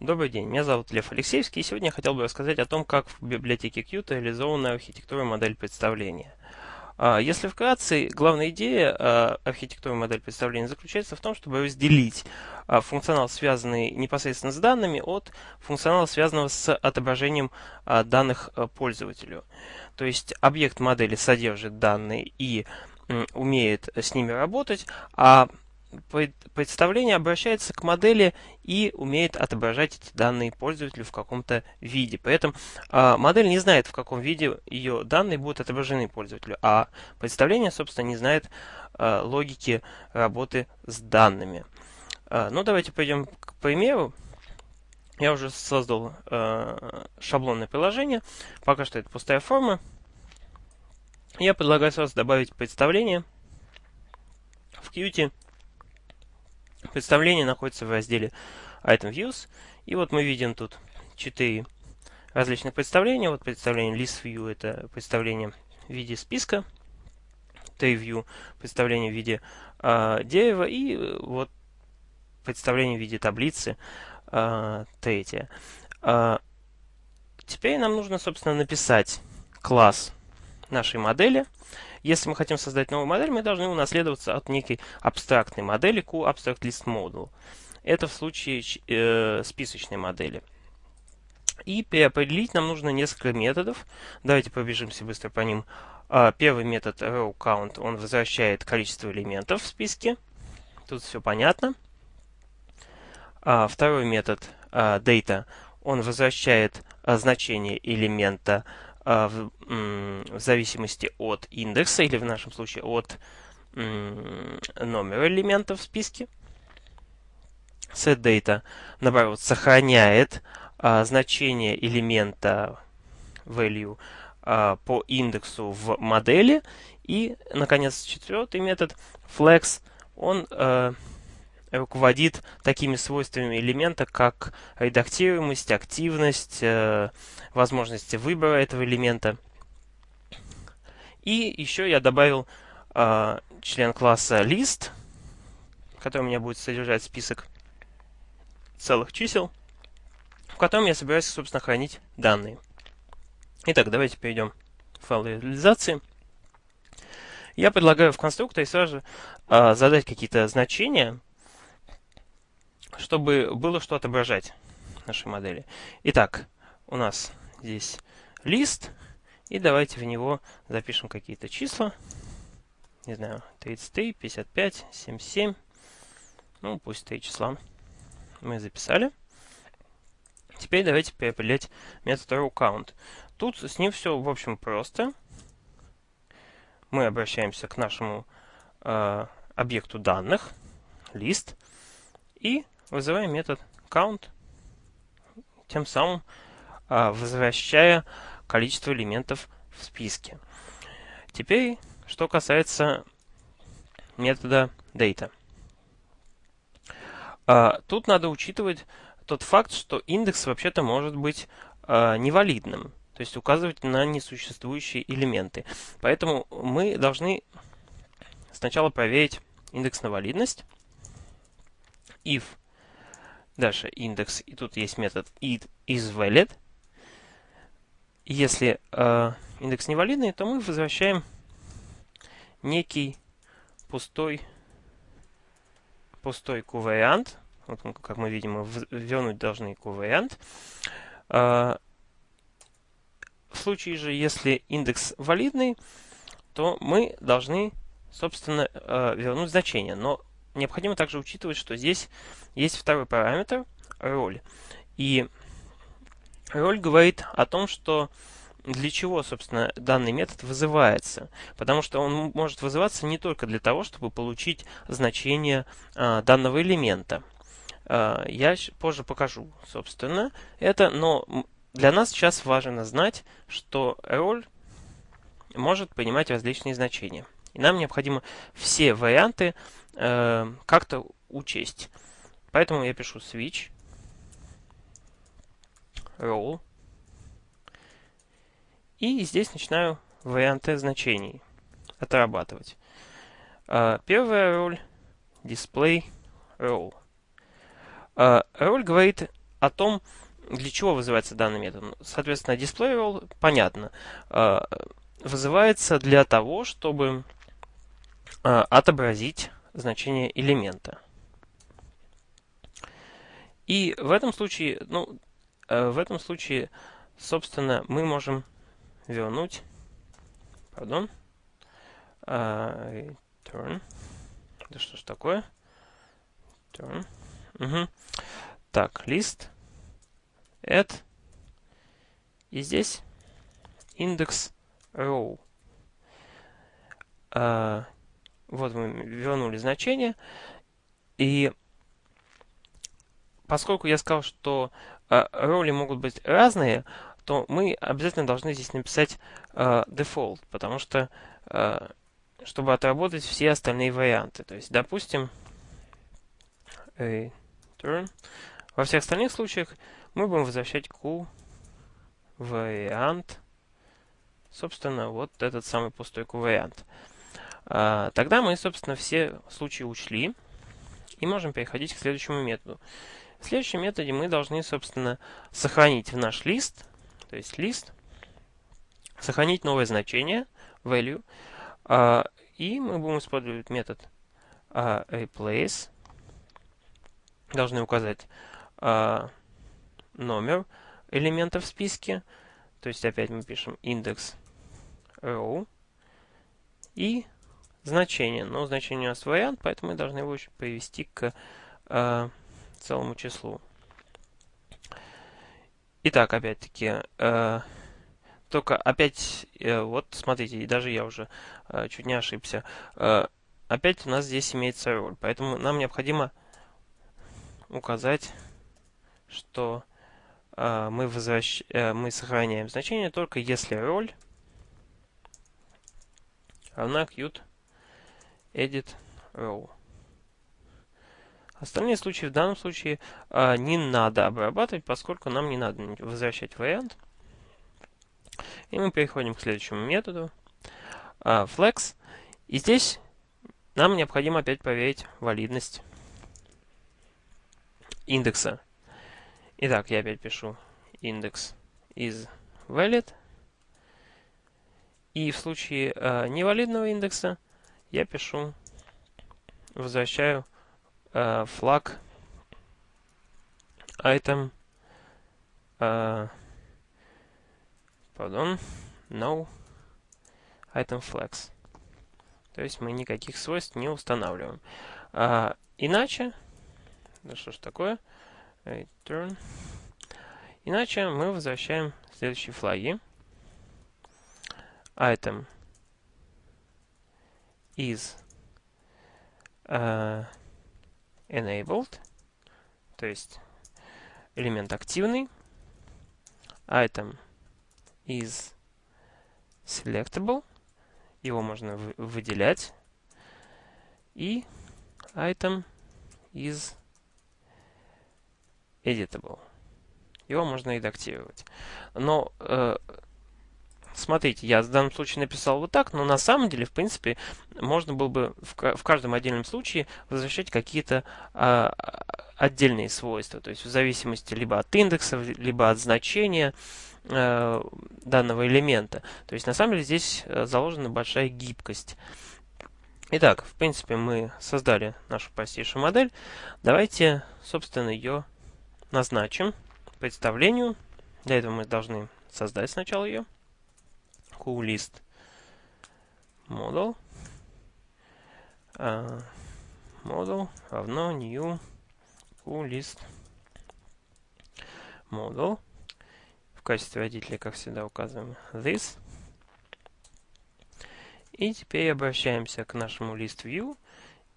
Добрый день, меня зовут Лев Алексеевский, и сегодня я хотел бы рассказать о том, как в библиотеке Qt реализована архитектура модель представления. А, если вкратце, главная идея а, архитектуры модель представления заключается в том, чтобы разделить а, функционал, связанный непосредственно с данными, от функционала, связанного с отображением данных пользователю. То есть объект модели содержит данные и умеет с ними работать, а представление обращается к модели и умеет отображать эти данные пользователю в каком-то виде. Поэтому э, модель не знает, в каком виде ее данные будут отображены пользователю, а представление, собственно, не знает э, логики работы с данными. Э, ну, давайте пойдем к примеру. Я уже создал э, шаблонное приложение. Пока что это пустая форма. Я предлагаю сразу добавить представление в Qt Представление находится в разделе Item Views. И вот мы видим тут четыре различных представления. Вот представление List View – это представление в виде списка. Tree View – представление в виде э, дерева. И вот представление в виде таблицы э, третье. Э, теперь нам нужно, собственно, написать класс нашей модели – если мы хотим создать новую модель, мы должны унаследоваться от некой абстрактной модели QAbstractListModel. Это в случае э, списочной модели. И переопределить нам нужно несколько методов. Давайте пробежимся быстро по ним. А, первый метод rowCount, он возвращает количество элементов в списке. Тут все понятно. А, второй метод а, data, он возвращает значение элемента в, в зависимости от индекса, или в нашем случае от номера элемента в списке. setData, наоборот, сохраняет а, значение элемента value а, по индексу в модели. И, наконец, четвертый метод flex, он а, руководит такими свойствами элемента, как редактируемость, активность, э, возможности выбора этого элемента. И еще я добавил э, член класса list, который у меня будет содержать список целых чисел, в котором я собираюсь, собственно, хранить данные. Итак, давайте перейдем к файлу реализации. Я предлагаю в конструкторе сразу э, задать какие-то значения, чтобы было что отображать нашей модели. Итак, у нас здесь лист, и давайте в него запишем какие-то числа. Не знаю, 33, 55, 77. Ну, пусть три числа мы записали. Теперь давайте переопределять метод rowCount. Тут с ним все, в общем, просто. Мы обращаемся к нашему э, объекту данных, лист, и вызываем метод count, тем самым а, возвращая количество элементов в списке. Теперь, что касается метода data. А, тут надо учитывать тот факт, что индекс вообще-то может быть а, невалидным, то есть указывать на несуществующие элементы. Поэтому мы должны сначала проверить индекс на валидность. if Дальше индекс, и тут есть метод it is valid. Если э, индекс невалидный, то мы возвращаем некий пустой, пустой q-вариант. Вот, как мы видим, мы вернуть должны q-вариант. Э, в случае же, если индекс валидный, то мы должны, собственно, э, вернуть значение. Но необходимо также учитывать, что здесь есть второй параметр, роль. И роль говорит о том, что для чего, собственно, данный метод вызывается. Потому что он может вызываться не только для того, чтобы получить значение а, данного элемента. А, я позже покажу, собственно, это, но для нас сейчас важно знать, что роль может принимать различные значения. И нам необходимо все варианты э, как-то учесть. Поэтому я пишу switch role. И здесь начинаю варианты значений отрабатывать. Э, первая роль display role. Э, роль говорит о том, для чего вызывается данный метод. Соответственно, displayRole, понятно, э, вызывается для того, чтобы э, отобразить значение элемента. И в этом случае, ну, в этом случае, собственно, мы можем вернуть, пардон, return, да что ж такое, turn, угу. так, list, add, и здесь индекс row. А, вот мы вернули значение, и поскольку я сказал, что а, роли могут быть разные, то мы обязательно должны здесь написать default, потому что а, чтобы отработать все остальные варианты. То есть, допустим, return. Во всех остальных случаях мы будем возвращать q вариант. Собственно, вот этот самый пустой q вариант. А, тогда мы, собственно, все случаи учли и можем переходить к следующему методу. В следующем методе мы должны, собственно, сохранить в наш лист, то есть лист, сохранить новое значение, value, а, и мы будем использовать метод а, replace. Должны указать номер элемента в списке. То есть опять мы пишем индекс row и значение. Но значение у нас вариант, поэтому мы должны его привести к э, целому числу. Итак, опять-таки, э, только опять, э, вот смотрите, даже я уже э, чуть не ошибся. Э, опять у нас здесь имеется роль, поэтому нам необходимо указать, что мы, возвращ... мы сохраняем значение только если роль равна qt edit row. Остальные случаи в данном случае не надо обрабатывать, поскольку нам не надо возвращать вариант. И мы переходим к следующему методу. Uh, flex. И здесь нам необходимо опять проверить валидность индекса. Итак, я опять пишу индекс is valid. И в случае uh, невалидного индекса я пишу, возвращаю uh, flag item uh, pardon, no item flex. То есть мы никаких свойств не устанавливаем. А, иначе, да что ж такое, return, иначе мы возвращаем следующие флаги. Item is uh, enabled, то есть элемент активный. Item is selectable. Его можно выделять. И item is editable. Его можно редактировать. Но э, смотрите, я в данном случае написал вот так, но на самом деле, в принципе, можно было бы в, в каждом отдельном случае возвращать какие-то э, отдельные свойства. То есть в зависимости либо от индексов, либо от значения. Э, данного элемента. То есть на самом деле здесь э, заложена большая гибкость. Итак, в принципе, мы создали нашу простейшую модель. Давайте, собственно, ее назначим представлению. Для этого мы должны создать сначала ее. QList model. Uh, model равно new QList model. В качестве родителя, как всегда, указываем this. И теперь обращаемся к нашему list view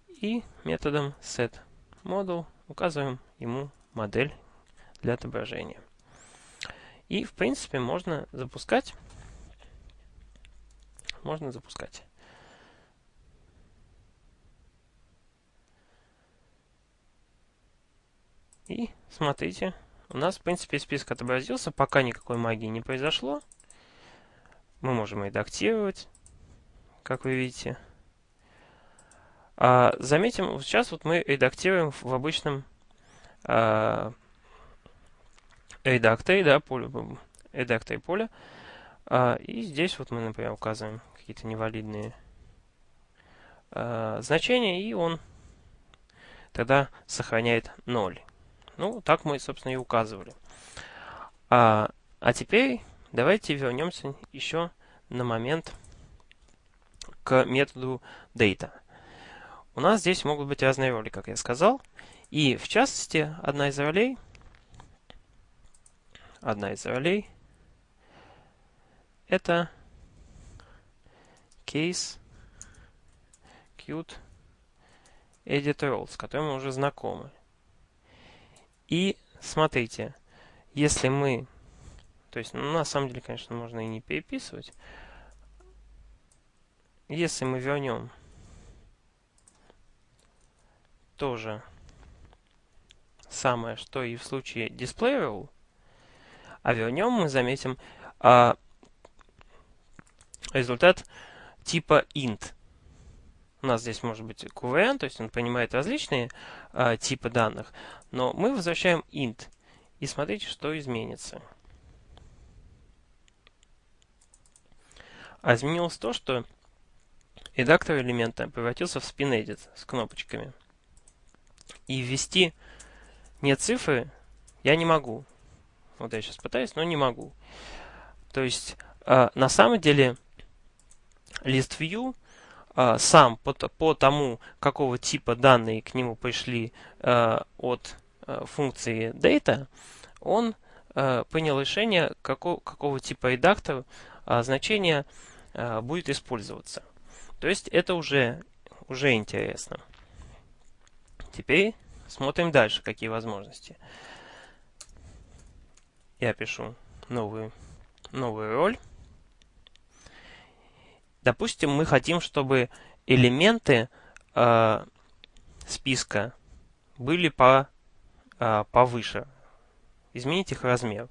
и методом setModel указываем ему модель для отображения. И, в принципе, можно запускать. Можно запускать. И смотрите, у нас, в принципе, список отобразился, пока никакой магии не произошло. Мы можем редактировать, как вы видите. А, заметим, сейчас вот мы редактируем в обычном а, редакторе, да, поле, редакторе поля. А, и здесь вот мы, например, указываем какие-то невалидные а, значения, и он тогда сохраняет 0. Ну, так мы, собственно, и указывали. А, а теперь давайте вернемся еще на момент к методу data. У нас здесь могут быть разные роли, как я сказал. И, в частности, одна из ролей, одна из ролей это case cute edit role, с которым мы уже знакомы. И смотрите, если мы, то есть, ну, на самом деле, конечно, можно и не переписывать. Если мы вернем тоже самое, что и в случае display а вернем мы заметим а, результат типа int. У нас здесь может быть QVN, то есть он понимает различные а, типы данных, но мы возвращаем int. И смотрите, что изменится. А изменилось то, что редактор элемента превратился в spin-edit с кнопочками. И ввести не цифры я не могу. Вот я сейчас пытаюсь, но не могу. То есть, э, на самом деле, list view э, сам по, по тому, какого типа данные к нему пришли э, от э, функции data, он э, принял решение, какого, какого типа редактор э, значение будет использоваться. То есть это уже, уже интересно. Теперь смотрим дальше, какие возможности. Я пишу новую, новую роль. Допустим, мы хотим, чтобы элементы э, списка были по, э, повыше. Изменить их размер.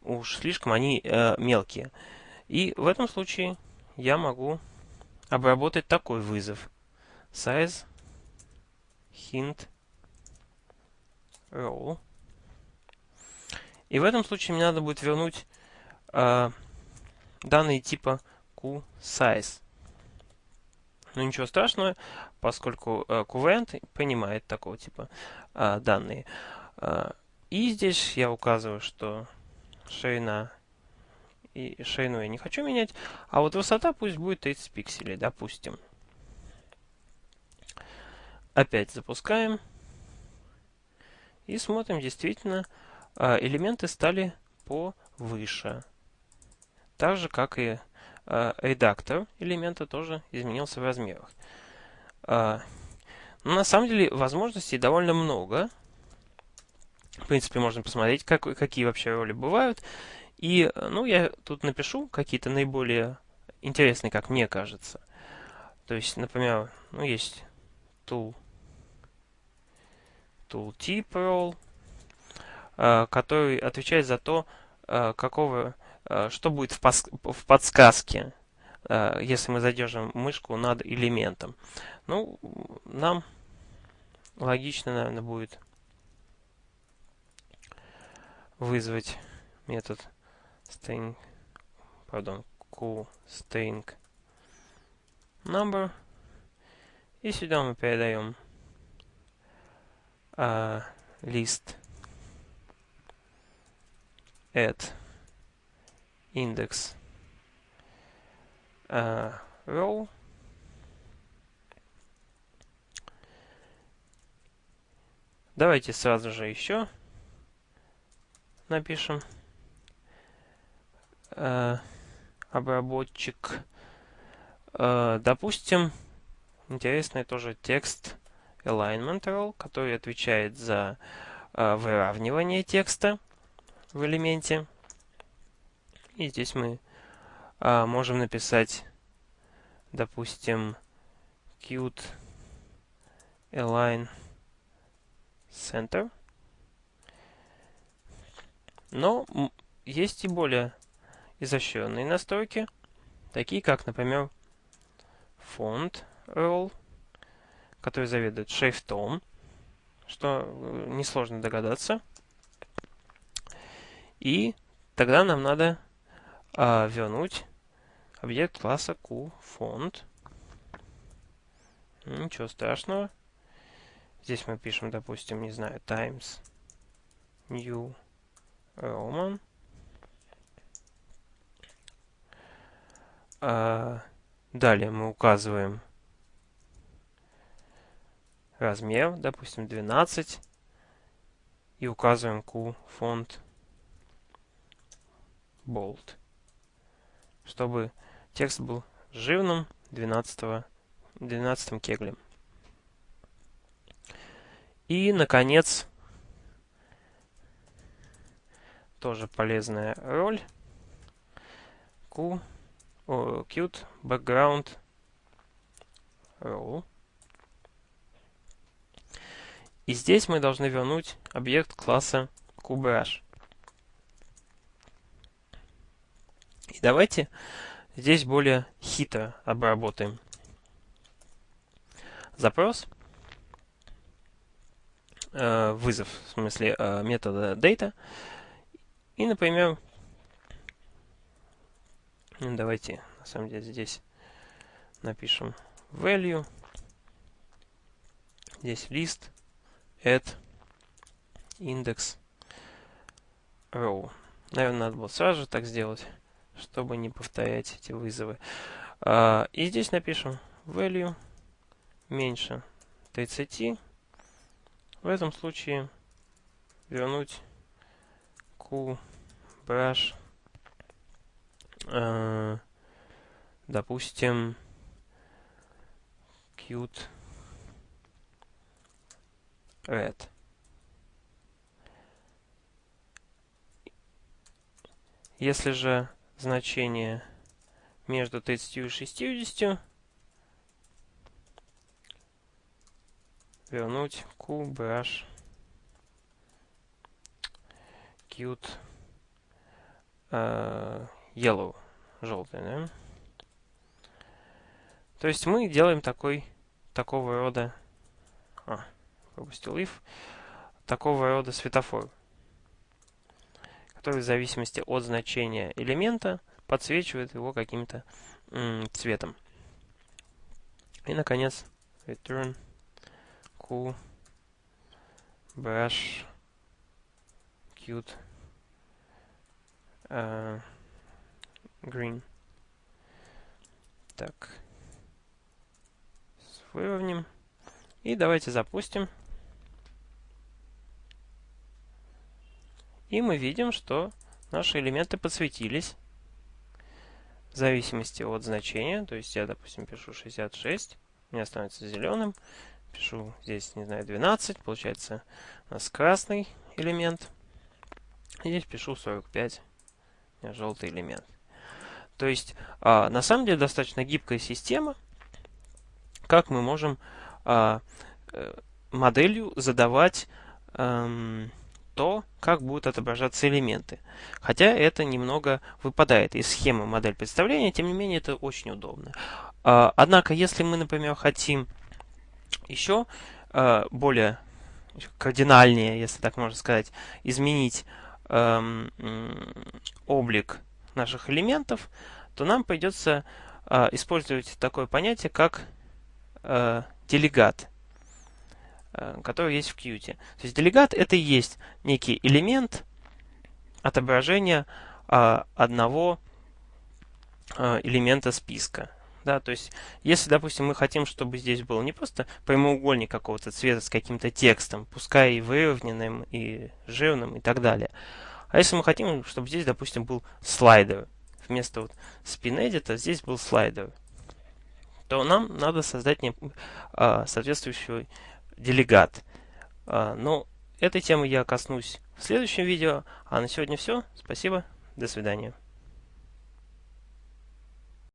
Уж слишком они э, мелкие. И в этом случае я могу обработать такой вызов. Size hint row. И в этом случае мне надо будет вернуть э, данные типа QSize. Но ничего страшного, поскольку э, QVent понимает такого типа э, данные. Э, и здесь я указываю, что ширина и ширину я не хочу менять, а вот высота пусть будет 30 пикселей, допустим. Опять запускаем. И смотрим, действительно, элементы стали повыше. Так же, как и редактор элемента тоже изменился в размерах. А, но на самом деле возможностей довольно много. В принципе, можно посмотреть, как, какие вообще роли бывают. И, ну, я тут напишу какие-то наиболее интересные, как мне кажется. То есть, например, ну, есть tool tooltip role, э, который отвечает за то, э, какого, э, что будет в, в подсказке, если мы задержим мышку над элементом. Ну, нам логично, наверное, будет вызвать метод string, пардон, string number. И сюда мы передаем uh, list at index uh, row Давайте сразу же еще напишем э, обработчик. Э, допустим, интересный тоже текст alignment role, который отвечает за э, выравнивание текста в элементе. И здесь мы э, можем написать, допустим, cute align center. Но есть и более изощренные настройки, такие как, например, font role который заведует шрифтом, что э, несложно догадаться. И тогда нам надо а, вернуть объект класса QFont. Ничего страшного. Здесь мы пишем, допустим, не знаю, times new roman. А, далее мы указываем размер, допустим, 12. И указываем Q фонд bold, чтобы текст был жирным 12, 12 кеглем. И, наконец, тоже полезная роль. Q, о, cute background row. И здесь мы должны вернуть объект класса QBrush. И давайте здесь более хитро обработаем запрос, э, вызов, в смысле э, метода data. И, например, ну, давайте, на самом деле, здесь напишем value. Здесь list add index row. Наверное, надо было сразу же так сделать, чтобы не повторять эти вызовы. А, и здесь напишем value меньше 30. В этом случае вернуть q brush, э, допустим, cute red. Если же значение между 30 и 60, вернуть QBrush cute uh, yellow, желтый, да? То есть мы делаем такой, такого рода... А, пропустил if, такого рода светофор, который в зависимости от значения элемента подсвечивает его каким-то цветом. И, наконец, return cool brush cute uh, green. Так. Выровним. И давайте запустим. И мы видим, что наши элементы подсветились в зависимости от значения. То есть я, допустим, пишу 66, у меня становится зеленым. Пишу здесь, не знаю, 12, получается у нас красный элемент. Здесь пишу 45, у меня желтый элемент. То есть, а, на самом деле, достаточно гибкая система, как мы можем а, э, моделью задавать эм, то, как будут отображаться элементы. Хотя это немного выпадает из схемы модель представления, тем не менее это очень удобно. А, однако, если мы, например, хотим еще а, более кардинальнее, если так можно сказать, изменить эм, облик наших элементов, то нам придется а, использовать такое понятие, как э, делегат. Э, который есть в Qt. То есть делегат это и есть некий элемент отображения а, одного а, элемента списка. Да, то есть, если, допустим, мы хотим, чтобы здесь был не просто прямоугольник какого-то цвета с каким-то текстом, пускай и выровненным, и жирным, и так далее. А если мы хотим, чтобы здесь, допустим, был слайдер, вместо вот edit здесь был слайдер, то нам надо создать не, а, соответствующий делегат. А, но этой темы я коснусь в следующем видео. А на сегодня все. Спасибо. До свидания.